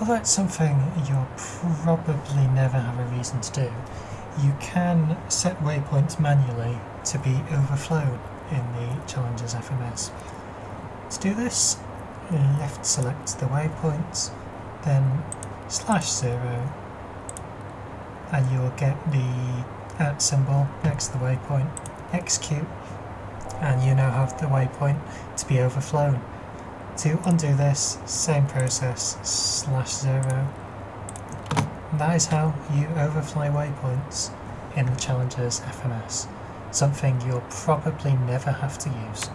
although it's something you'll probably never have a reason to do, you can set waypoints manually to be overflowed in the Challenger's FMS. To do this, left select the waypoints, then slash zero, and you'll get the at symbol next to the waypoint, execute, and you now have the waypoint to be overflown. To undo this, same process, slash zero. And that is how you overfly waypoints in the Challenger's FMS, something you'll probably never have to use.